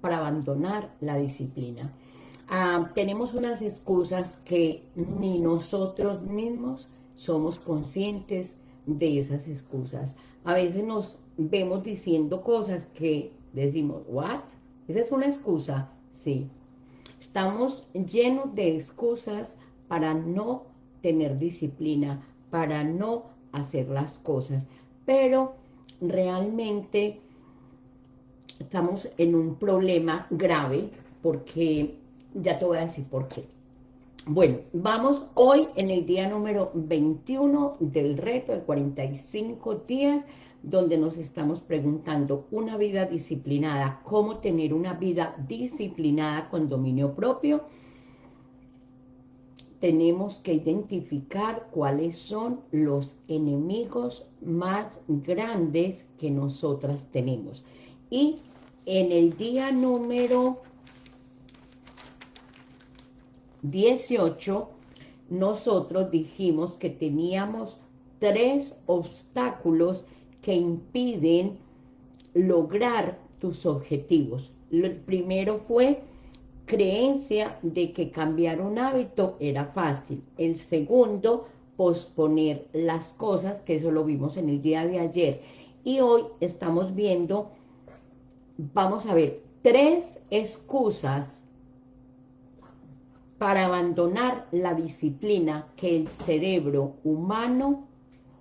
para abandonar la disciplina. Ah, tenemos unas excusas que ni nosotros mismos somos conscientes de esas excusas. A veces nos vemos diciendo cosas que decimos, ¿what? ¿Esa es una excusa? Sí. Estamos llenos de excusas para no tener disciplina, para no hacer las cosas. Pero realmente estamos en un problema grave porque ya te voy a decir por qué. Bueno, vamos hoy en el día número 21 del reto de 45 días, donde nos estamos preguntando una vida disciplinada, cómo tener una vida disciplinada con dominio propio. Tenemos que identificar cuáles son los enemigos más grandes que nosotras tenemos. Y en el día número 18, nosotros dijimos que teníamos tres obstáculos que impiden lograr tus objetivos. El primero fue creencia de que cambiar un hábito era fácil. El segundo, posponer las cosas, que eso lo vimos en el día de ayer. Y hoy estamos viendo, vamos a ver, tres excusas para abandonar la disciplina que el cerebro humano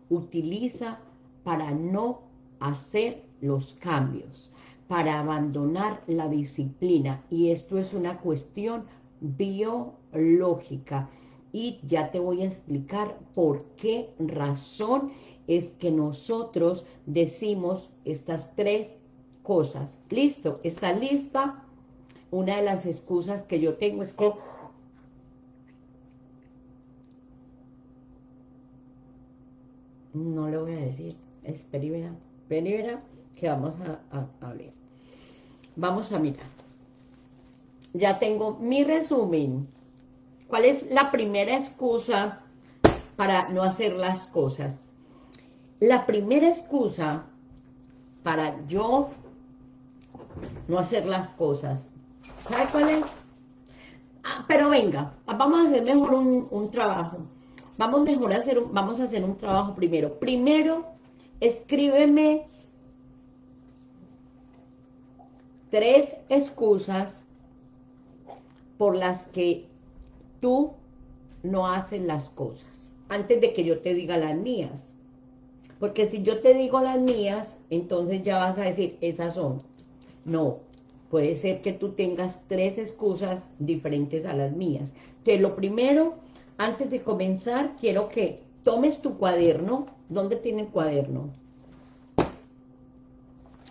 utiliza para no hacer los cambios, para abandonar la disciplina. Y esto es una cuestión biológica. Y ya te voy a explicar por qué razón es que nosotros decimos estas tres cosas. ¿Listo? ¿Está lista? Una de las excusas que yo tengo es que no lo voy a decir, es peribera, que vamos a, a, ver. Vamos a mirar. Ya tengo mi resumen. ¿Cuál es la primera excusa para no hacer las cosas? La primera excusa para yo no hacer las cosas, ¿sabe cuál es? Ah, pero venga, vamos a hacer mejor un, un trabajo. Vamos mejor a hacer, un, vamos a hacer un trabajo primero. Primero, escríbeme tres excusas por las que tú no haces las cosas, antes de que yo te diga las mías. Porque si yo te digo las mías, entonces ya vas a decir, esas son. No, puede ser que tú tengas tres excusas diferentes a las mías. Entonces, lo primero antes de comenzar, quiero que tomes tu cuaderno. ¿Dónde tiene el cuaderno?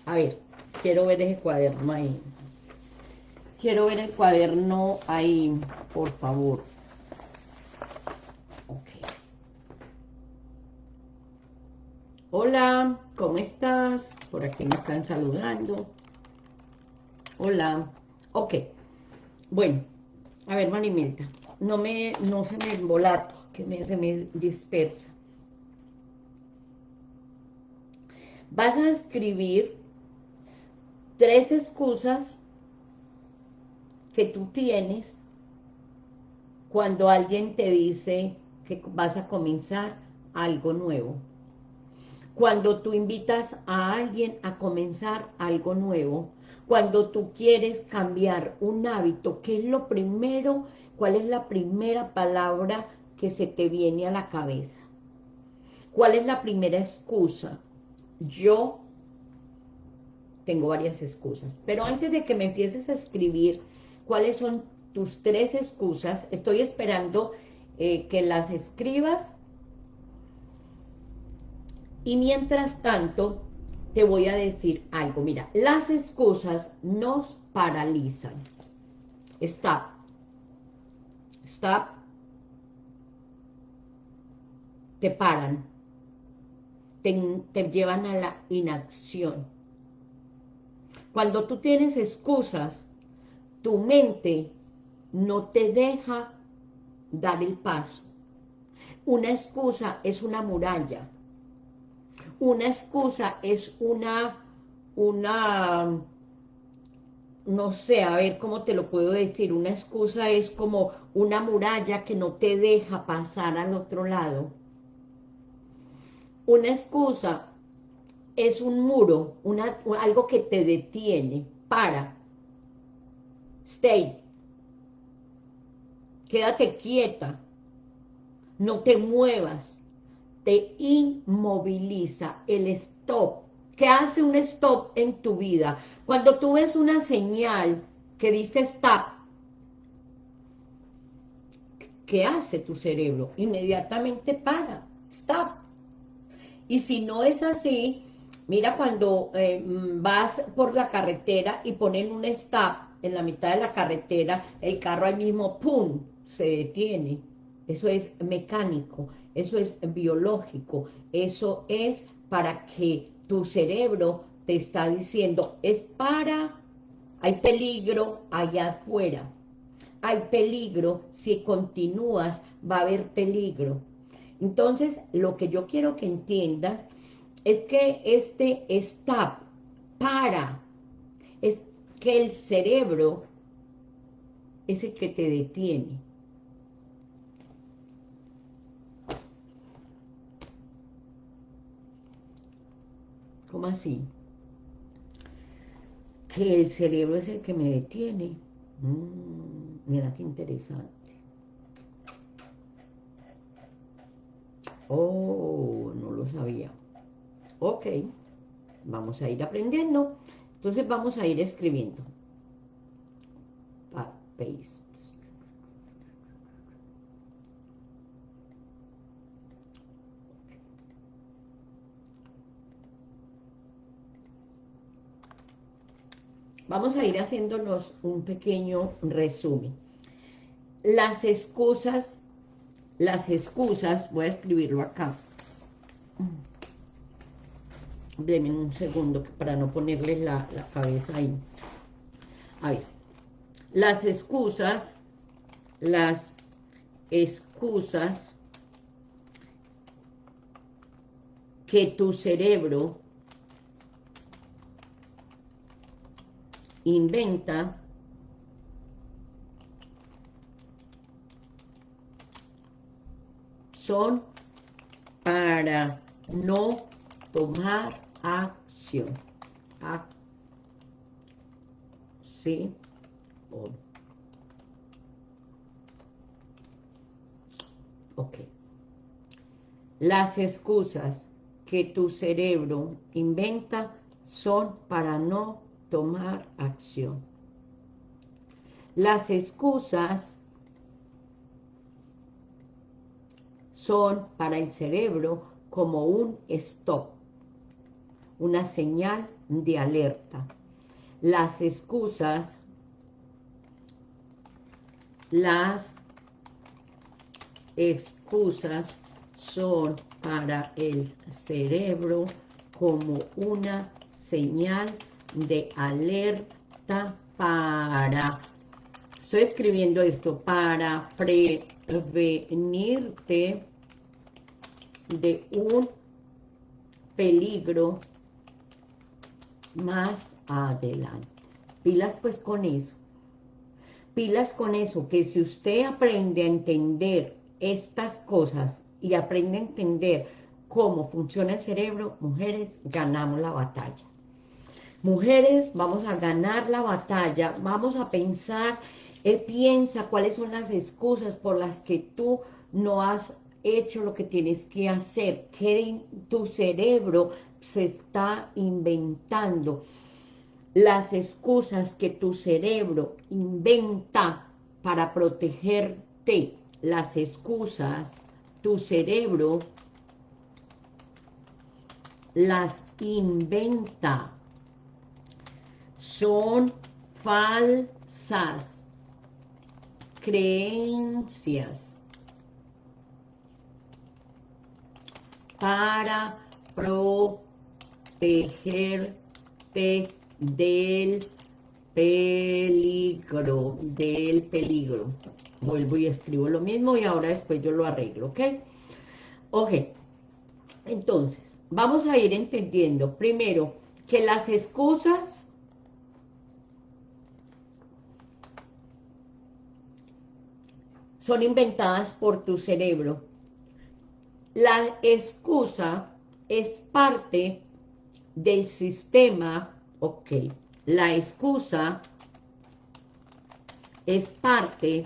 A ver, quiero ver ese cuaderno ahí. Quiero ver el cuaderno ahí, por favor. Ok. Hola, ¿cómo estás? Por aquí me están saludando. Hola. Ok. Bueno, a ver, Marimelta no, me, no se me embolato, que me, se me dispersa. Vas a escribir tres excusas que tú tienes cuando alguien te dice que vas a comenzar algo nuevo. Cuando tú invitas a alguien a comenzar algo nuevo, cuando tú quieres cambiar un hábito, ¿qué es lo primero ¿Cuál es la primera palabra que se te viene a la cabeza? ¿Cuál es la primera excusa? Yo tengo varias excusas, pero antes de que me empieces a escribir cuáles son tus tres excusas, estoy esperando eh, que las escribas y mientras tanto te voy a decir algo. Mira, las excusas nos paralizan. Está stop, te paran, te, llevan a la inacción. Cuando tú tienes excusas, tu mente no te deja dar el paso. Una excusa es una muralla. Una excusa es una, una, no sé, a ver cómo te lo puedo decir, una excusa es como una muralla que no te deja pasar al otro lado. Una excusa es un muro, una, algo que te detiene, para, stay, quédate quieta, no te muevas, te inmoviliza, el stop, ¿qué hace un stop en tu vida? Cuando tú ves una señal que dice stop, ¿qué hace tu cerebro? Inmediatamente para, stop. Y si no es así, mira cuando eh, vas por la carretera y ponen un stop en la mitad de la carretera, el carro al mismo, ¡pum!, se detiene. Eso es mecánico, eso es biológico, eso es para que tu cerebro te está diciendo, es para, hay peligro allá afuera, hay peligro, si continúas va a haber peligro. Entonces, lo que yo quiero que entiendas es que este stop, para, es que el cerebro es el que te detiene. ¿Cómo así? Que el cerebro es el que me detiene. Mm, mira qué interesante. Oh, no lo sabía. Ok, vamos a ir aprendiendo. Entonces vamos a ir escribiendo. Vamos a ir haciéndonos un pequeño resumen. Las excusas, las excusas, voy a escribirlo acá. Denme un segundo para no ponerles la, la cabeza ahí. A ver, las excusas, las excusas que tu cerebro inventa son para no tomar acción. Sí. Ok. Las excusas que tu cerebro inventa son para no tomar acción. Las excusas son para el cerebro como un stop, una señal de alerta. Las excusas, las excusas son para el cerebro como una señal de alerta para, estoy escribiendo esto, para prevenirte de un peligro más adelante. Pilas pues con eso. Pilas con eso, que si usted aprende a entender estas cosas y aprende a entender cómo funciona el cerebro, mujeres, ganamos la batalla. Mujeres, vamos a ganar la batalla, vamos a pensar, él piensa cuáles son las excusas por las que tú no has hecho lo que tienes que hacer, tu cerebro se está inventando. Las excusas que tu cerebro inventa para protegerte, las excusas, tu cerebro las inventa son falsas creencias para protegerte del peligro, del peligro. Vuelvo y escribo lo mismo y ahora después yo lo arreglo, ¿ok? Ok, entonces, vamos a ir entendiendo primero que las excusas son inventadas por tu cerebro. La excusa es parte del sistema, ok, la excusa es parte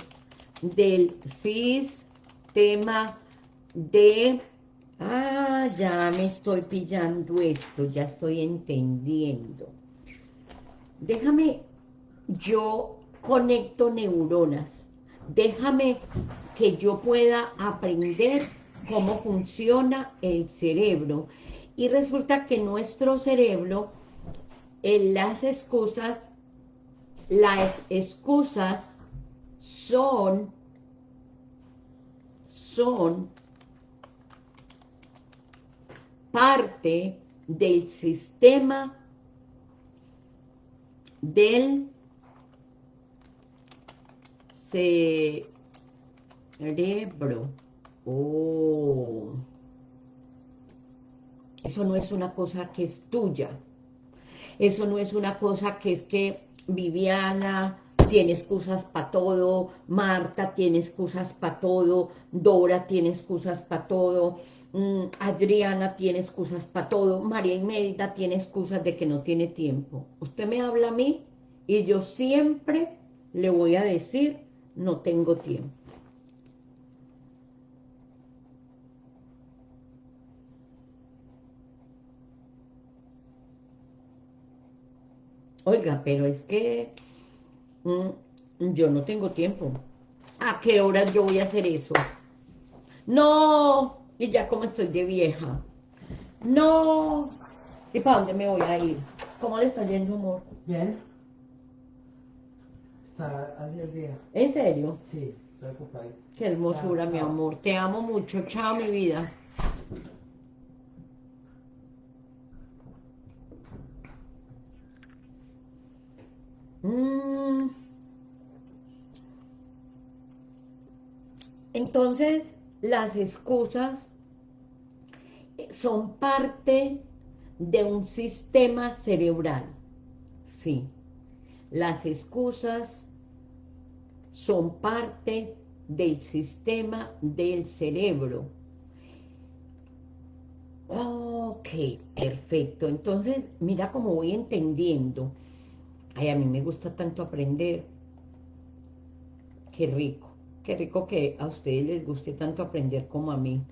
del sistema de... Ah, ya me estoy pillando esto, ya estoy entendiendo. Déjame, yo conecto neuronas. Déjame que yo pueda aprender cómo funciona el cerebro. Y resulta que nuestro cerebro, en las excusas, las excusas son, son parte del sistema del cerebro. Oh. Eso no es una cosa que es tuya. Eso no es una cosa que es que Viviana tiene excusas para todo, Marta tiene excusas para todo, Dora tiene excusas para todo, mm, Adriana tiene excusas para todo, María Imelda tiene excusas de que no tiene tiempo. Usted me habla a mí y yo siempre le voy a decir, no tengo tiempo. Oiga, pero es que mm, yo no tengo tiempo. ¿A qué horas yo voy a hacer eso? No, y ya como estoy de vieja. No, ¿y para dónde me voy a ir? ¿Cómo le está yendo, amor? Bien. Está así el día. ¿En serio? Sí, estoy. Qué hermosura, Chao, mi chao. amor. Te amo mucho. Chao, mi vida. Mm. Entonces, las excusas son parte de un sistema cerebral. Sí. Las excusas son parte del sistema del cerebro. Ok, perfecto. Entonces, mira cómo voy entendiendo. Ay, a mí me gusta tanto aprender. Qué rico. Qué rico que a ustedes les guste tanto aprender como a mí.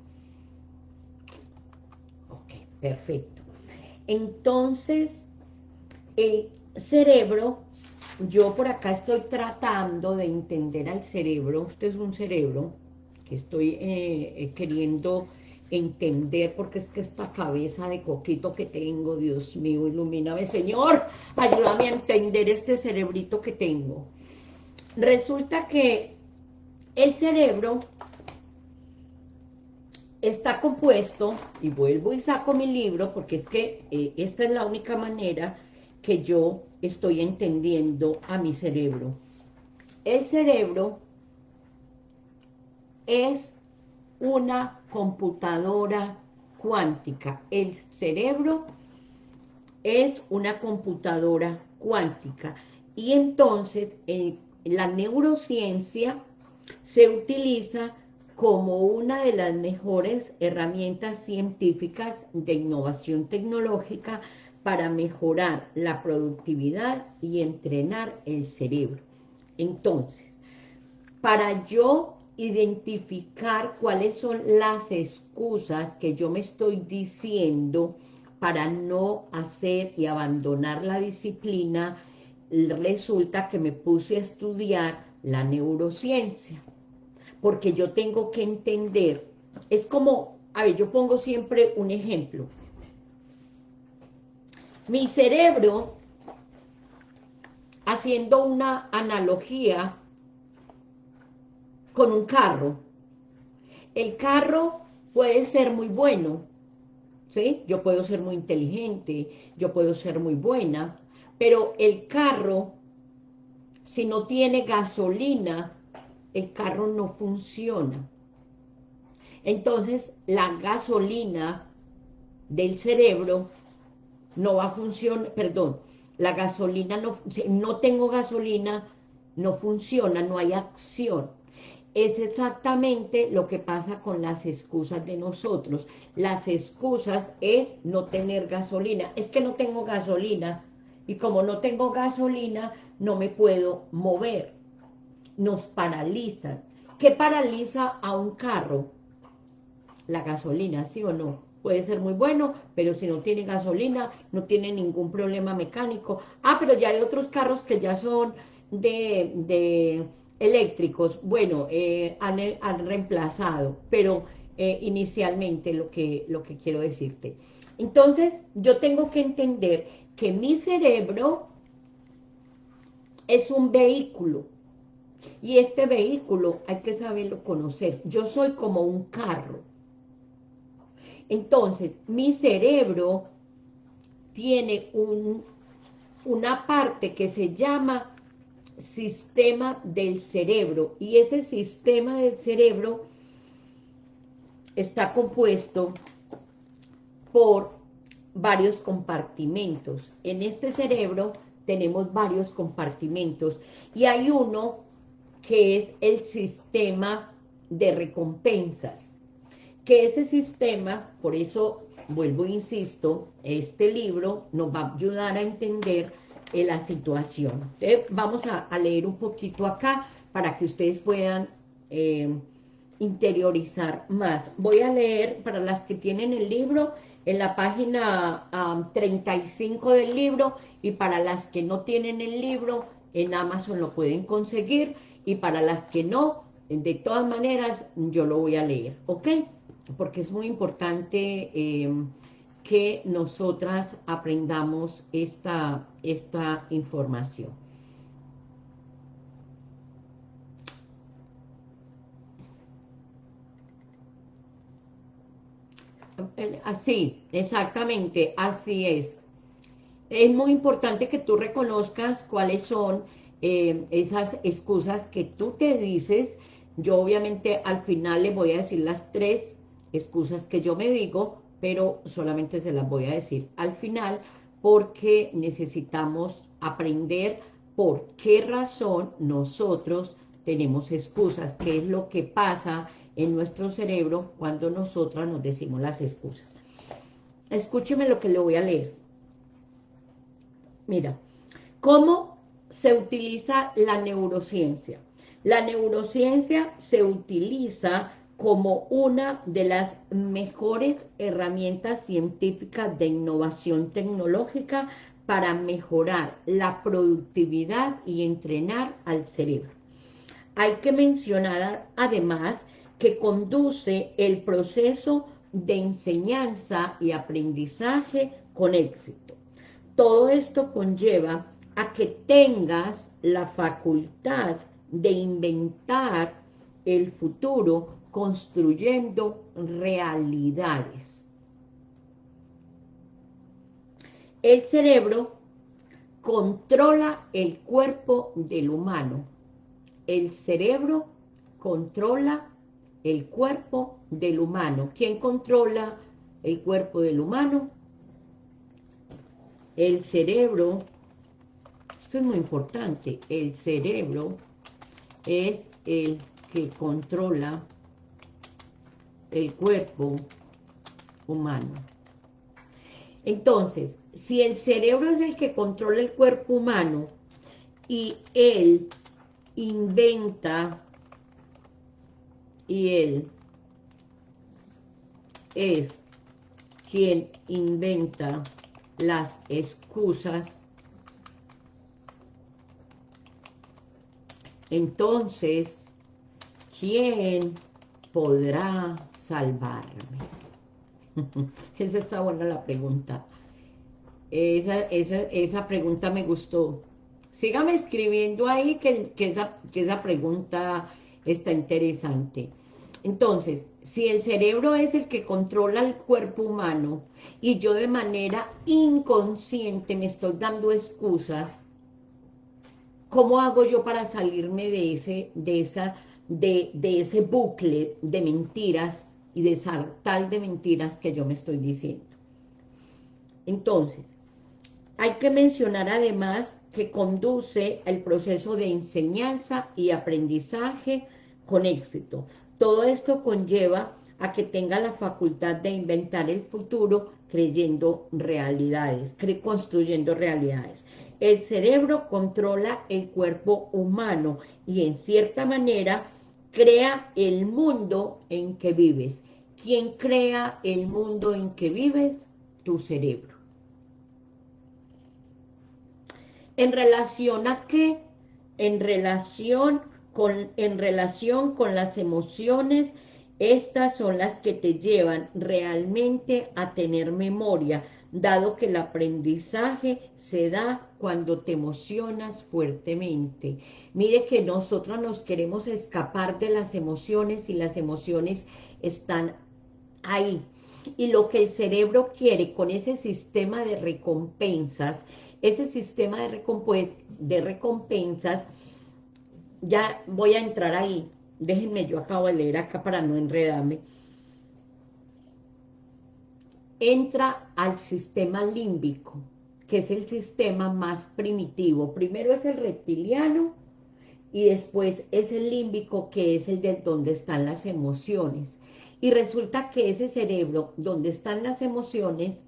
Ok, perfecto. Entonces, el cerebro, yo por acá estoy tratando de entender al cerebro. Usted es un cerebro que estoy eh, eh, queriendo entender porque es que esta cabeza de coquito que tengo, Dios mío, ilumíname, Señor, ayúdame a entender este cerebrito que tengo. Resulta que el cerebro está compuesto, y vuelvo y saco mi libro, porque es que eh, esta es la única manera que yo estoy entendiendo a mi cerebro. El cerebro es una computadora cuántica. El cerebro es una computadora cuántica. Y entonces en la neurociencia se utiliza como una de las mejores herramientas científicas de innovación tecnológica para mejorar la productividad y entrenar el cerebro. Entonces, para yo identificar cuáles son las excusas que yo me estoy diciendo para no hacer y abandonar la disciplina, resulta que me puse a estudiar la neurociencia, porque yo tengo que entender, es como, a ver, yo pongo siempre un ejemplo, mi cerebro, haciendo una analogía con un carro, el carro puede ser muy bueno, ¿sí? Yo puedo ser muy inteligente, yo puedo ser muy buena, pero el carro, si no tiene gasolina, el carro no funciona. Entonces, la gasolina del cerebro no va a funcionar, perdón, la gasolina no, no tengo gasolina, no funciona, no hay acción. es exactamente lo que pasa con las excusas de nosotros. Las excusas es no tener gasolina. Es que no tengo gasolina y como no tengo gasolina no me puedo mover. Nos paralizan. ¿Qué paraliza a un carro? La gasolina, ¿sí o no? Puede ser muy bueno, pero si no tiene gasolina, no tiene ningún problema mecánico. Ah, pero ya hay otros carros que ya son de, de eléctricos, bueno, eh, han, reemplazado, pero eh, inicialmente lo que, lo que quiero decirte. Entonces, yo tengo que entender que mi cerebro es un vehículo, y este vehículo hay que saberlo conocer. Yo soy como un carro. Entonces, mi cerebro tiene un, una parte que se llama sistema del cerebro y ese sistema del cerebro está compuesto por varios compartimentos. En este cerebro tenemos varios compartimentos y hay uno que es el sistema de recompensas, que ese sistema, por eso vuelvo e insisto, este libro nos va a ayudar a entender la situación. vamos a, leer un poquito acá para que ustedes puedan eh, interiorizar más. Voy a leer para las que tienen el libro en la página 35 del libro y para las que no tienen el libro en Amazon lo pueden conseguir y para las que no, de todas maneras yo lo voy a leer, ¿ok? Porque es muy importante eh, que nosotras aprendamos esta, esta información. Así, exactamente, así es. Es muy importante que tú reconozcas cuáles son eh, esas excusas que tú te dices. Yo obviamente al final le voy a decir las tres excusas que yo me digo, pero solamente se las voy a decir al final porque necesitamos aprender por qué razón nosotros tenemos excusas, qué es lo que pasa en nuestro cerebro cuando nosotras nos decimos las excusas. Escúcheme lo que le voy a leer. Mira, ¿cómo se utiliza la neurociencia? La neurociencia se utiliza como una de las mejores herramientas científicas de innovación tecnológica para mejorar la productividad y entrenar al cerebro. Hay que mencionar además que conduce el proceso de enseñanza y aprendizaje con éxito. Todo esto conlleva a que tengas la facultad de inventar el futuro construyendo realidades. El cerebro controla el cuerpo del humano. El cerebro controla el cuerpo del humano. ¿Quién controla el cuerpo del humano? El cerebro, esto es muy importante, el cerebro es el que controla el cuerpo humano. Entonces, si el cerebro es el que controla el cuerpo humano y él inventa y él es quien inventa las excusas, entonces, ¿quién podrá salvarme? esa está buena la pregunta. Esa, esa, pregunta me gustó. Sígame escribiendo ahí que, esa, que esa pregunta está interesante. Entonces, si el cerebro es el que controla el cuerpo humano y yo de manera inconsciente me estoy dando excusas, ¿cómo hago yo para salirme de ese, de esa, de, ese bucle de mentiras y de tal de mentiras que yo me estoy diciendo. Entonces, hay que mencionar además que conduce el proceso de enseñanza y aprendizaje con éxito. Todo esto conlleva a que tenga la facultad de inventar el futuro creyendo realidades, construyendo realidades. El cerebro controla el cuerpo humano y en cierta manera crea el mundo en que vives. ¿Quién crea el mundo en que vives? Tu cerebro. ¿En relación a qué? En relación con, en relación con las emociones, estas son las que te llevan realmente a tener memoria, dado que el aprendizaje se da cuando te emocionas fuertemente. Mire que nosotros nos queremos escapar de las emociones y las emociones están ahí. Y lo que el cerebro quiere con ese sistema de recompensas, ese sistema de, de recompensas, ya voy a entrar ahí, déjenme, yo acabo de leer acá para no enredarme, entra al sistema límbico, que es el sistema más primitivo. Primero es el reptiliano y después es el límbico, que es el de donde están las emociones. Y resulta que ese cerebro, donde están las emociones,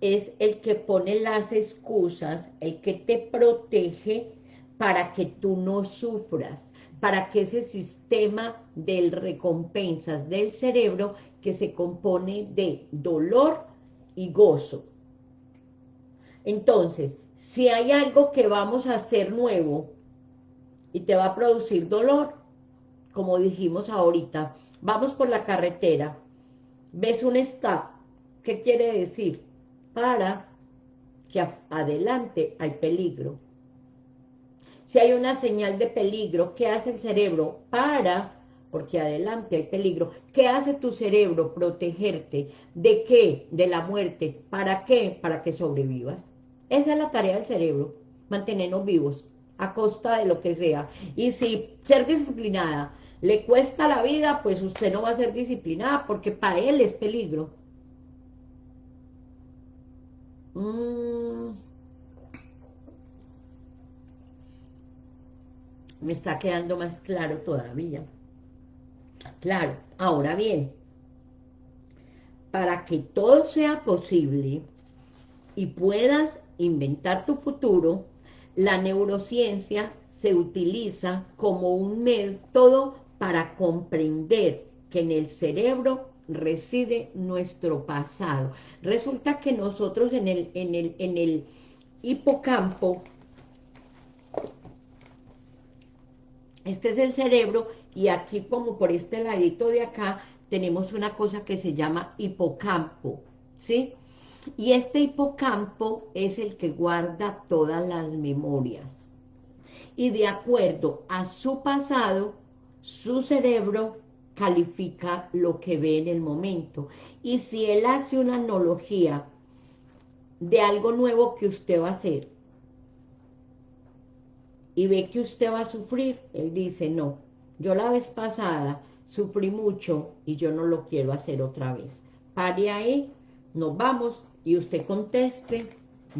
es el que pone las excusas, el que te protege para que tú no sufras para que ese sistema de recompensas del cerebro que se compone de dolor y gozo. Entonces, si hay algo que vamos a hacer nuevo y te va a producir dolor, como dijimos ahorita, vamos por la carretera, ves un stop, ¿qué quiere decir? Para que adelante hay peligro si hay una señal de peligro, ¿qué hace el cerebro? Para, porque adelante hay peligro. ¿Qué hace tu cerebro? Protegerte. ¿De qué? De la muerte. ¿Para qué? Para que sobrevivas. Esa es la tarea del cerebro, mantenernos vivos, a costa de lo que sea. Y si ser disciplinada le cuesta la vida, pues usted no va a ser disciplinada, porque para él es peligro. Mmm... me está quedando más claro todavía. Claro, ahora bien, para que todo sea posible y puedas inventar tu futuro, la neurociencia se utiliza como un método para comprender que en el cerebro reside nuestro pasado. Resulta que nosotros en el, en el, en el hipocampo Este es el cerebro y aquí como por este ladito de acá tenemos una cosa que se llama hipocampo, ¿sí? Y este hipocampo es el que guarda todas las memorias. Y de acuerdo a su pasado, su cerebro califica lo que ve en el momento. Y si él hace una analogía de algo nuevo que usted va a hacer, y ve que usted va a sufrir, él dice, no, yo la vez pasada sufrí mucho y yo no lo quiero hacer otra vez. Pare ahí, nos vamos y usted conteste,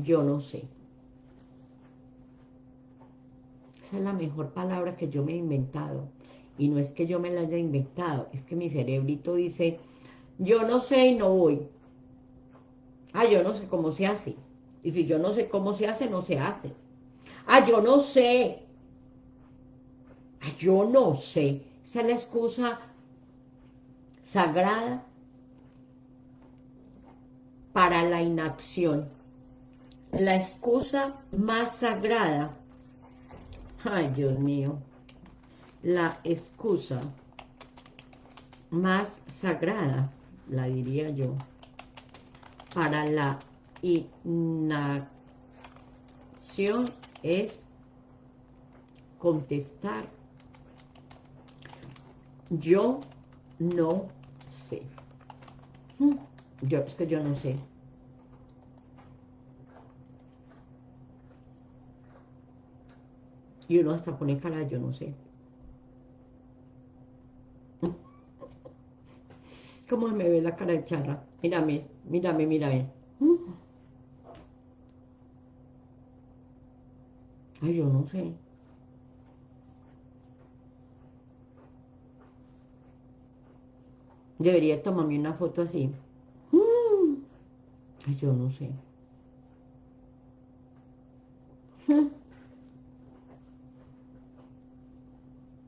yo no sé. Esa es la mejor palabra que yo me he inventado. Y no es que yo me la haya inventado, es que mi cerebrito dice, yo no sé y no voy. Ah, yo no sé cómo se hace. Y si yo no sé cómo se hace, no se hace. Ah, yo no sé. Ah, yo no sé. Esa es la excusa sagrada para la inacción. La excusa más sagrada. Ay, Dios mío. La excusa más sagrada, la diría yo, para la inacción es contestar yo no sé. Hmm, yo, es que yo no sé. Y uno hasta pone cara, yo no sé. ¿Cómo me ve la cara de charra? Mírame, mírame, mírame. Ay, yo no sé. Debería tomarme una foto así. Mm. Ay, yo no sé.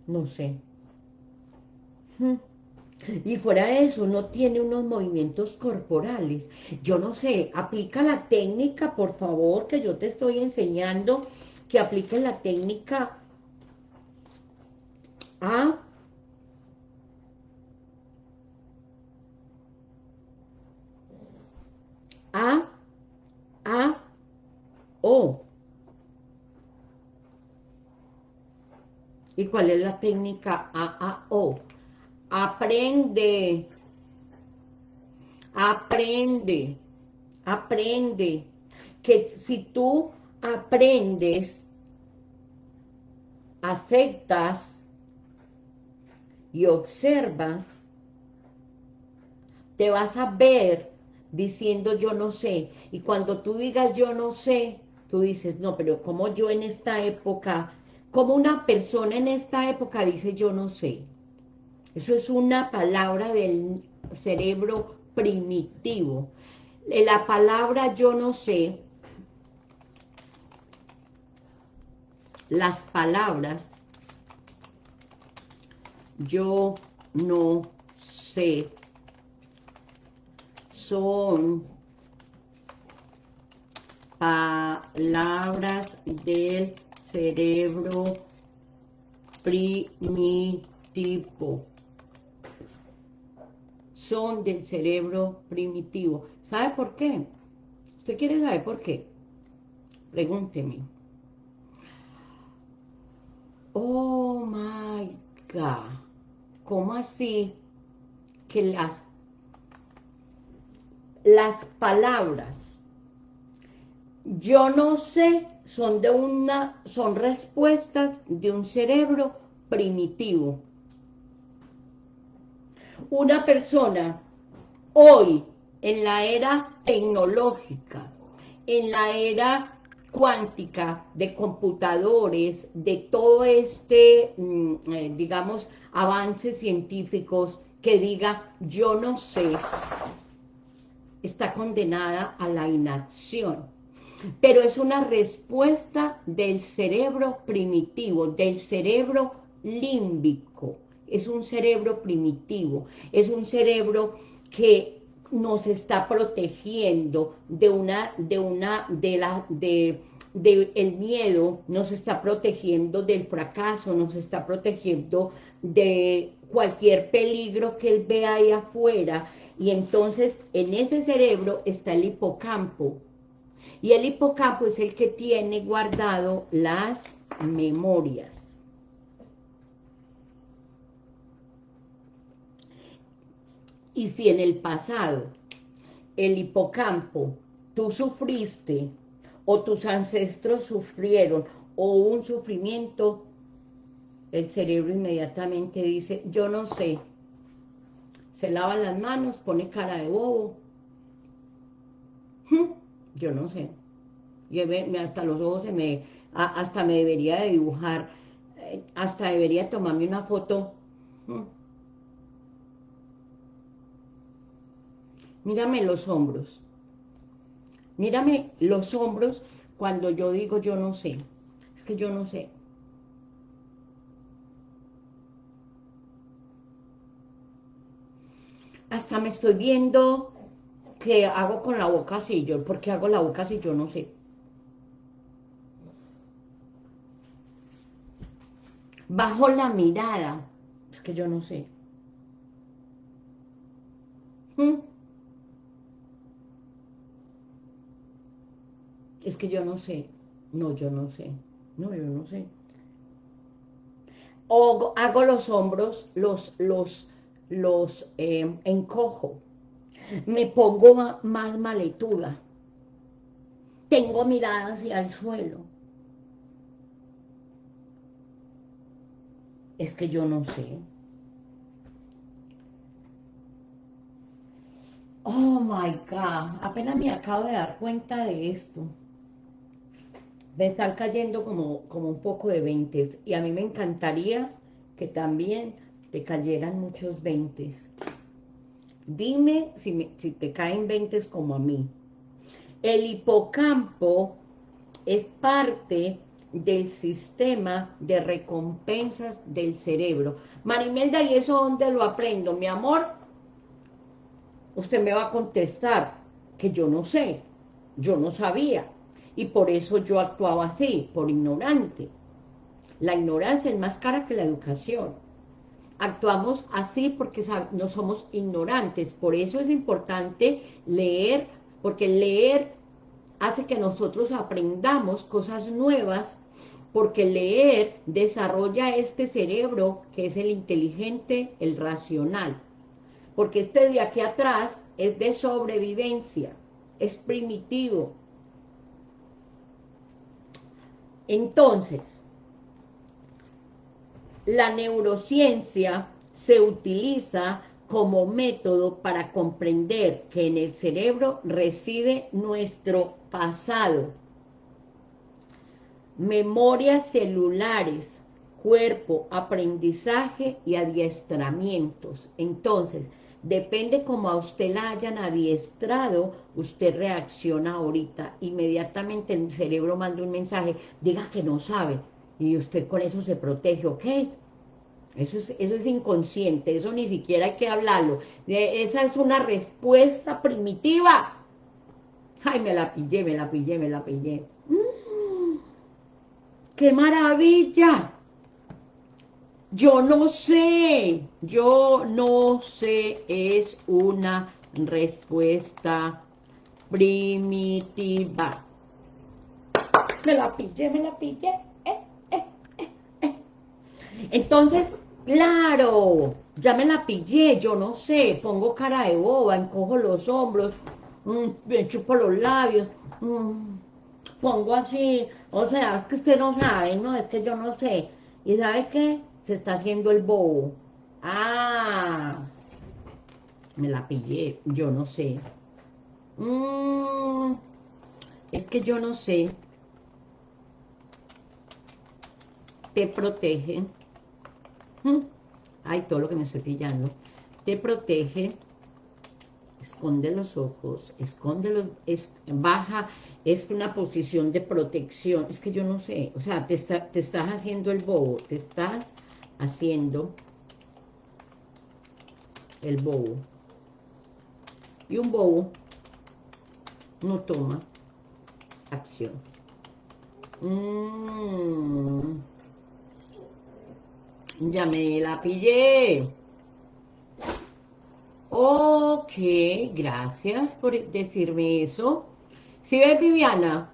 No sé. Y fuera de eso, no tiene unos movimientos corporales. Yo no sé, aplica la técnica, por favor, que yo te estoy enseñando, que aplique la técnica a A, A, O. ¿Y cuál es la técnica A, A, O? Aprende, aprende, aprende. Que si tú aprendes, aceptas y observas, te vas a ver diciendo yo no sé. Y cuando tú digas yo no sé, tú dices, no, pero como yo en esta época, como una persona en esta época dice yo no sé. Eso es una palabra del cerebro primitivo. La palabra yo no sé, las palabras yo no sé son palabras del cerebro primitivo. Son del cerebro primitivo. ¿Sabe por qué? ¿Usted quiere saber por qué? Pregúnteme. Oh my God. ¿Cómo así que las las palabras yo no sé son de una son respuestas de un cerebro primitivo. Una persona hoy en la era tecnológica, en la era cuántica de computadores, de todo este, mm, eh, digamos, avances científicos que diga, yo no sé, está condenada a la inacción. Pero es una respuesta del cerebro primitivo, del cerebro límbico. Es un cerebro primitivo, es un cerebro que nos está protegiendo de una, de una, de la, de, de el miedo, nos está protegiendo del fracaso, nos está protegiendo de cualquier peligro que él vea ahí afuera, y entonces en ese cerebro está el hipocampo. Y el hipocampo es el que tiene guardado las memorias. Y si en el pasado el hipocampo tú sufriste o tus ancestros sufrieron o un sufrimiento, el cerebro inmediatamente dice, yo no sé, se lava las manos, pone cara de bobo. Yo no sé. Y hasta los ojos se me, hasta me debería de dibujar, eh, hasta debería tomarme una foto. Mírame los hombros. Mírame los hombros cuando yo digo yo no sé. Es que yo no sé. hasta me estoy viendo que hago con la boca así, yo, ¿por qué hago la boca así? Yo no sé. Bajo la mirada, es que yo no sé. ¿Mm? Es que yo no sé. No, yo no sé. No, yo no sé. O hago los hombros, los, los, los eh, encojo, me pongo más maletuda, tengo mirada hacia el suelo. Es que yo no sé. Oh my God, apenas me acabo de dar cuenta de esto. Me están cayendo como, como un poco de veintes y a mí me encantaría que también te cayeran muchos veintes. Dime si, si te caen 20 como a mí. El hipocampo es parte del sistema de recompensas del cerebro. Marimelda, ¿y eso dónde lo aprendo? Mi amor, usted me va a contestar que yo no sé, yo no sabía, y por eso yo actuaba así, por ignorante. La ignorancia es más cara que la educación. Actuamos así porque no somos ignorantes, por eso es importante leer, porque leer hace que nosotros aprendamos cosas nuevas porque leer desarrolla este cerebro que es el inteligente, el racional. Porque este de aquí atrás es de sobrevivencia, es primitivo. Entonces, la neurociencia se utiliza como método para comprender que en el cerebro reside nuestro pasado, memorias celulares, cuerpo, aprendizaje y adiestramientos. Entonces, depende como a usted la hayan adiestrado, usted reacciona ahorita. Inmediatamente el cerebro manda un mensaje, diga que no sabe, y usted con eso se protege, ¿ok? Eso es, eso es inconsciente, eso ni siquiera hay que hablarlo. Esa es una respuesta primitiva. Ay, me la pillé, me la pillé, me la pillé. ¡Qué maravilla! Yo no sé, yo no sé, es una respuesta primitiva. Me la pillé, me la pillé. Eh, eh, eh, Entonces, claro, ya me la pillé, yo no sé, pongo cara de boba, encojo los hombros, mm, me chupo los labios, mm, pongo así, o sea, es que usted no sabe, no, es que yo no sé. ¿Y sabe qué? Se está haciendo el bobo. Ah, me la pillé, yo no sé. Mm, es que yo no sé. Te protege. Mm, ay, todo lo que me estoy pillando. Te protege esconde los ojos, esconde los, baja, es una posición de protección, es que yo no sé, o sea, te, te estás haciendo el bobo, te estás haciendo el bobo. Y un bobo no toma acción. Mm. Ya me la pillé. Ok, gracias por decirme eso. Si ves, Viviana,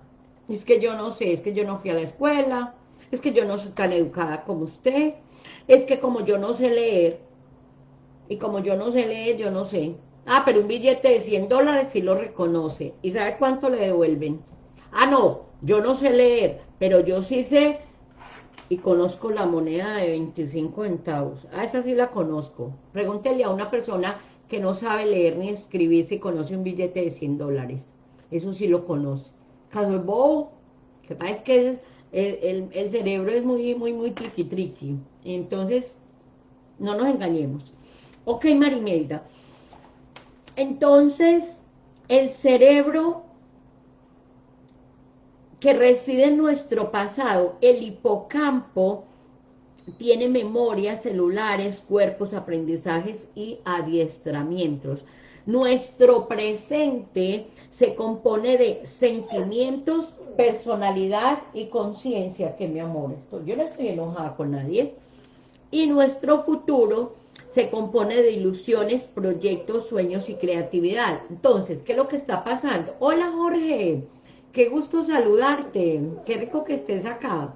es que yo no sé, es que yo no fui a la escuela, es que yo no soy tan educada como usted, es que como yo no sé leer, y como yo no sé leer, yo no sé. Ah, pero un billete de 100 dólares sí lo reconoce. ¿Y sabe cuánto le devuelven? Ah, no, yo no sé leer, pero yo sí sé y conozco la moneda de 25 centavos. Ah, esa sí la conozco. Pregúntele a una persona que no sabe leer ni escribir si conoce un billete de 100 dólares. Eso sí lo conoce. Caso es bobo, que pasa es que el, cerebro es muy, muy, muy triqui, triqui. Entonces, no nos engañemos. Ok, Marimelda. Entonces, el cerebro que reside en nuestro pasado, el hipocampo, tiene memorias celulares, cuerpos, aprendizajes y adiestramientos. Nuestro presente se compone de sentimientos, personalidad y conciencia, que mi amor, esto, yo no estoy enojada con nadie. Y nuestro futuro se compone de ilusiones, proyectos, sueños y creatividad. Entonces, ¿qué es lo que está pasando? Hola Jorge, qué gusto saludarte, qué rico que estés acá.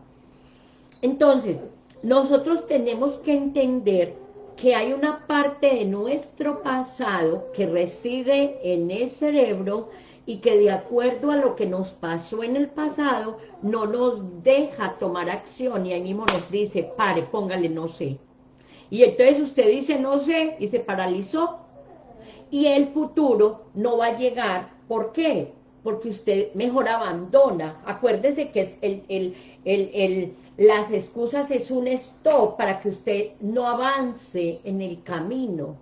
Entonces, nosotros tenemos que entender que hay una parte de nuestro pasado que reside en el cerebro y que de acuerdo a lo que nos pasó en el pasado, no nos deja tomar acción y ahí mismo nos dice, pare, póngale no sé. Y entonces usted dice no sé y se paralizó y el futuro no va a llegar. ¿Por qué? Porque usted mejor abandona. Acuérdese que el, el, el, las excusas es un stop para que usted no avance en el camino.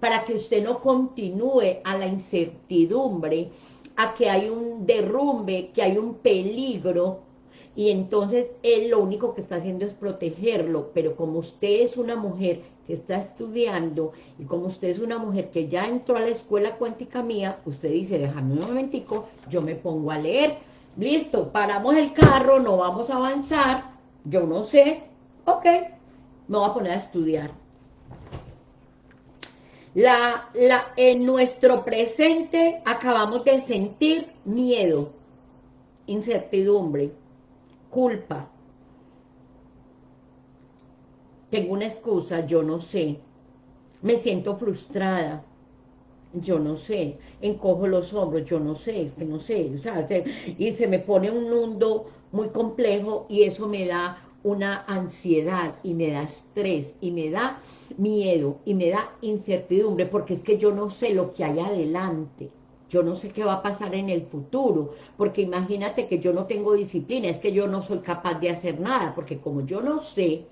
para que usted no continúe a la incertidumbre, a que hay un derrumbe, que hay un peligro, y entonces él lo único que está haciendo es protegerlo, pero como usted es una mujer que está estudiando, y como usted es una mujer que ya entró a la escuela cuántica mía, usted dice, déjame un momentico, yo me pongo a leer, listo, paramos el carro, no vamos a avanzar, yo no sé, ok, me voy a poner a estudiar. La, la, en nuestro presente acabamos de sentir miedo, incertidumbre, culpa. Tengo una excusa, yo no sé. Me siento frustrada, yo no sé. Encojo los hombros, yo no sé, es que no sé. y se me pone un mundo muy complejo y eso me da una ansiedad y me da estrés y me da miedo y me da incertidumbre porque es que yo no sé lo que hay adelante. Yo no sé qué va a pasar en el futuro, porque imagínate que yo no tengo disciplina, es que yo no soy capaz de hacer nada, porque como yo no sé,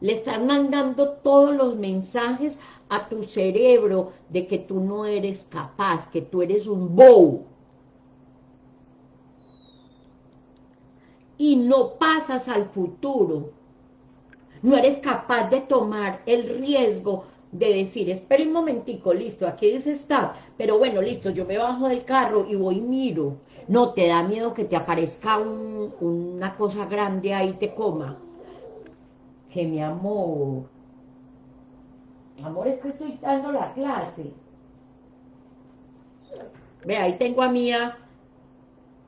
le estás mandando todos los mensajes a tu cerebro de que tú no eres capaz, que tú eres un bow. Y no pasas al futuro. No eres capaz de tomar el riesgo de decir, espera un momentico, listo, aquí dice stop, pero bueno, listo, yo me bajo del carro y voy y miro. No, te da miedo que te aparezca una cosa grande ahí te coma. Que mi amor, amor, es que estoy dando la clase. Ve, ahí tengo a Mía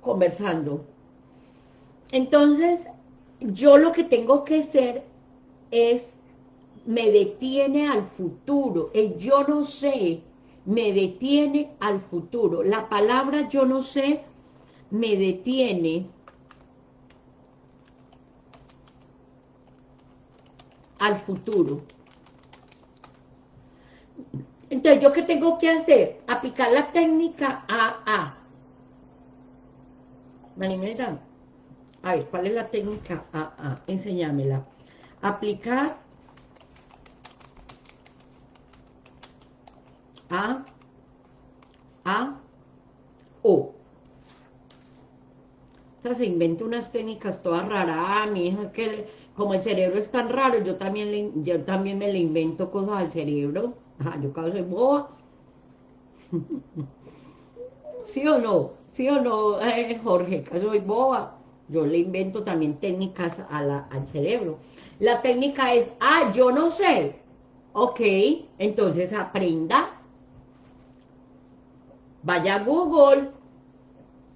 conversando. Entonces, yo lo que tengo que hacer es me detiene al futuro. El yo no sé me detiene al futuro. La palabra yo no sé me detiene al futuro. Entonces, ¿yo qué tengo que hacer? Aplicar la técnica AA. Manimeta, a ver, ¿cuál es la técnica AA? Enséñamela. Aplicar A, A, O. Sea, se inventa unas técnicas todas raras. Ah, mi hija, es que como el cerebro es tan raro, yo también, yo también me le invento cosas al cerebro. Ajá, yo casi soy boba. ¿Sí o no? ¿Sí o no, eh, Jorge? Que soy boba. Yo le invento también técnicas al cerebro. La técnica es, ah, yo no sé. Ok, entonces aprenda Vaya a Google,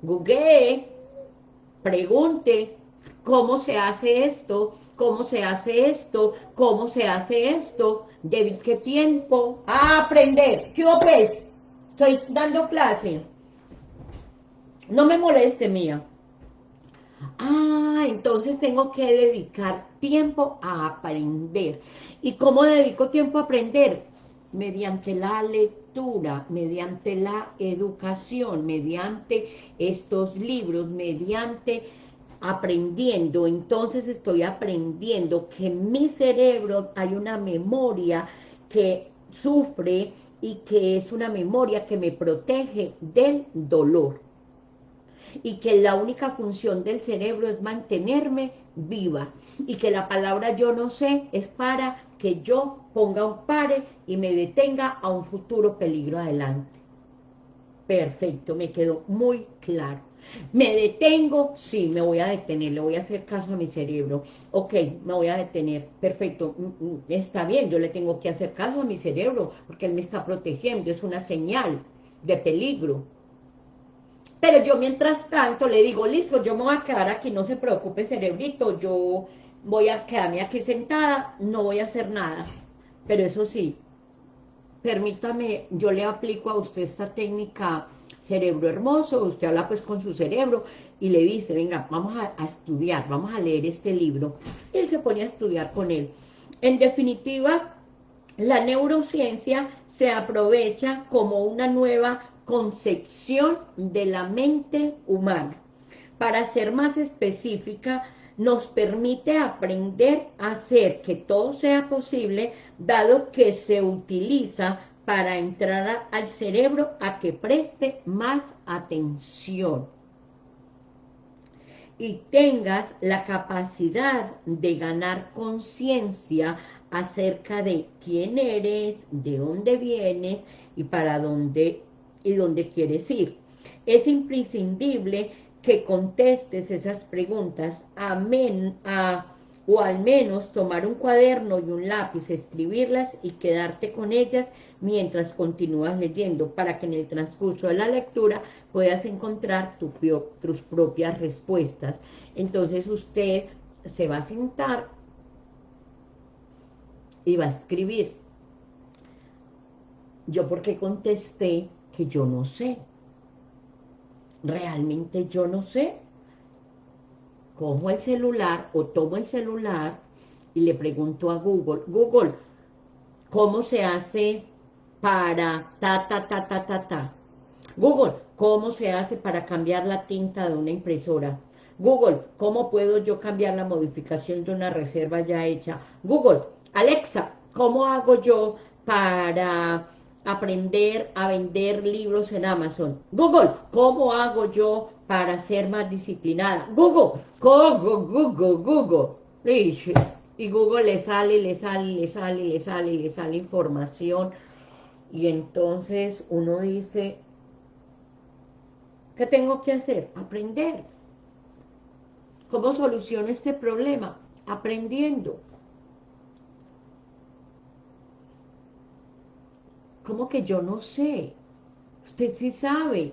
Google, pregunte cómo se hace esto, cómo se hace esto, cómo se hace esto, de qué tiempo, a aprender. ¿Qué pues? Estoy dando clase. No me moleste, mía. Ah, entonces tengo que dedicar tiempo a aprender. ¿Y cómo dedico tiempo a aprender? Mediante la lectura mediante la educación, mediante estos libros, mediante aprendiendo, entonces estoy aprendiendo que en mi cerebro hay una memoria que sufre y que es una memoria que me protege del dolor y que la única función del cerebro es mantenerme viva y que la palabra yo no sé es para que yo ponga un pare y me detenga a un futuro peligro adelante. Perfecto, me quedó muy claro. ¿Me detengo? Sí, me voy a detener, le voy a hacer caso a mi cerebro. Ok, me voy a detener, perfecto, mm, mm, está bien, yo le tengo que hacer caso a mi cerebro, porque él me está protegiendo, es una señal de peligro. Pero yo mientras tanto le digo, listo, yo me voy a quedar aquí, no se preocupe cerebrito, yo voy a quedarme aquí sentada, no voy a hacer nada. Pero eso sí, permítame, yo le aplico a usted esta técnica cerebro hermoso, usted habla pues con su cerebro y le dice, venga, vamos a, estudiar, vamos a leer este libro. Y él se pone a estudiar con él. En definitiva, la neurociencia se aprovecha como una nueva concepción de la mente humana. Para ser más específica, nos permite aprender a hacer que todo sea posible, dado que se utiliza para entrar al cerebro a que preste más atención y tengas la capacidad de ganar conciencia acerca de quién eres, de dónde vienes y para dónde y dónde quieres ir. Es imprescindible que contestes esas preguntas a, o al menos tomar un cuaderno y un lápiz, escribirlas y quedarte con ellas mientras continúas leyendo, para que en el transcurso de la lectura puedas encontrar tus propias respuestas. Entonces usted se va a sentar y va a escribir. Yo porque contesté que yo no sé realmente yo no sé. Cojo el celular o tomo el celular y le pregunto a Google, Google, ¿cómo se hace para ta, ta, ta, ta, ta, ta? Google, ¿cómo se hace para cambiar la tinta de una impresora? Google, ¿cómo puedo yo cambiar la modificación de una reserva ya hecha? Google, Alexa, ¿cómo hago yo para aprender a vender libros en Amazon. Google, ¿cómo hago yo para ser más disciplinada? Google, Google, Google, Google. Y Google le sale, le sale, le sale, le sale, le sale información. Y entonces uno dice, ¿qué tengo que hacer? Aprender. ¿Cómo soluciono este problema? Aprendiendo. ¿Cómo que yo no sé? Usted sí sabe.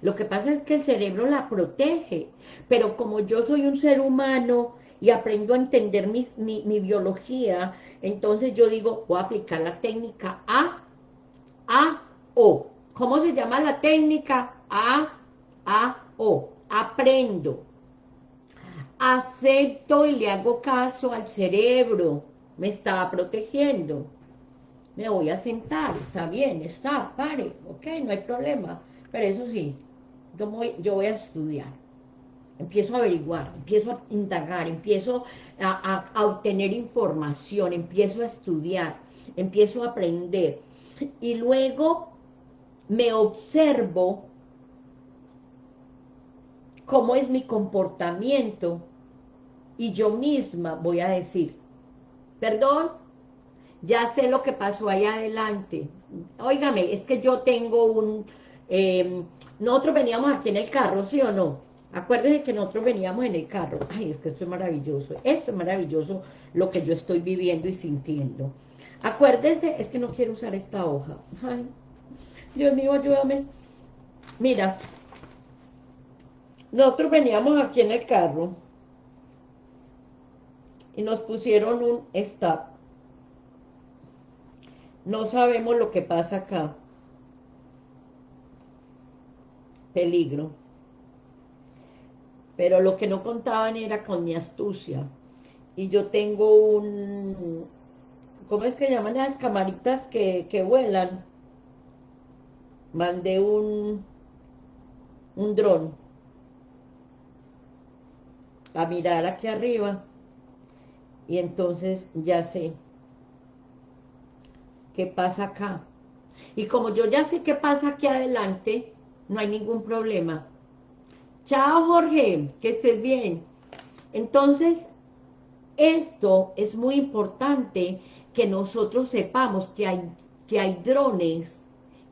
Lo que pasa es que el cerebro la protege, pero como yo soy un ser humano y aprendo a entender mi, mi biología, entonces yo digo, voy a aplicar la técnica A, A, O. ¿Cómo se llama la técnica? A, A, O. Aprendo. Acepto y le hago caso al cerebro. Me está protegiendo me voy a sentar, está bien, está, pare, ok, no hay problema, pero eso sí, yo voy, yo voy a estudiar, empiezo a averiguar, empiezo a indagar, empiezo a, a obtener información, empiezo a estudiar, empiezo a aprender, y luego me observo cómo es mi comportamiento, y yo misma voy a decir, perdón, ya sé lo que pasó ahí adelante. Óigame, es que yo tengo un... Em, nosotros veníamos aquí en el carro, ¿sí o no? Acuérdense que nosotros veníamos en el carro. Ay, es que esto es maravilloso. Esto es maravilloso lo que yo estoy viviendo y sintiendo. Acuérdese, es que no quiero usar esta hoja. Ay, Dios mío, ayúdame. Mira, nosotros veníamos aquí en el carro y nos pusieron un stop no sabemos lo que pasa acá. Peligro. Pero lo que no contaban era con mi astucia. Y yo tengo un... ¿Cómo es que llaman las camaritas que, que vuelan? Mandé un... Un dron. A mirar aquí arriba. Y entonces ya sé qué pasa acá. Y como yo ya sé qué pasa aquí adelante, no hay ningún problema. Chao, Jorge, que estés bien. Entonces, esto es muy importante que nosotros sepamos que hay, que hay drones,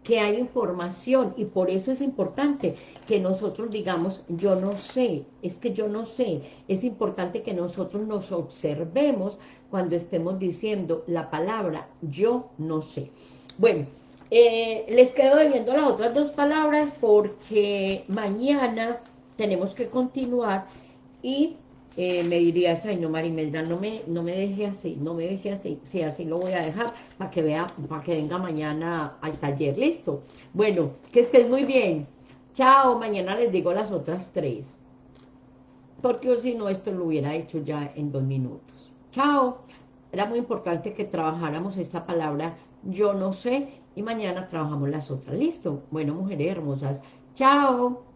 que hay información, y por eso es importante que nosotros digamos, yo no sé, es que yo no sé. Es importante que nosotros nos observemos cuando estemos diciendo la palabra yo no sé. Bueno, eh, les quedo debiendo las otras dos palabras porque mañana tenemos que continuar y eh, me dirías, ay no Marimelda, no me, no me deje así, no me deje así, sí, así lo voy a dejar para que vea, para que venga mañana al taller, listo. Bueno, que estés muy bien, chao, mañana les digo las otras tres, porque si no esto lo hubiera hecho ya en dos minutos. Chao. Era muy importante que trabajáramos esta palabra yo no sé y mañana trabajamos las otras. ¿Listo? Bueno, mujeres hermosas. Chao.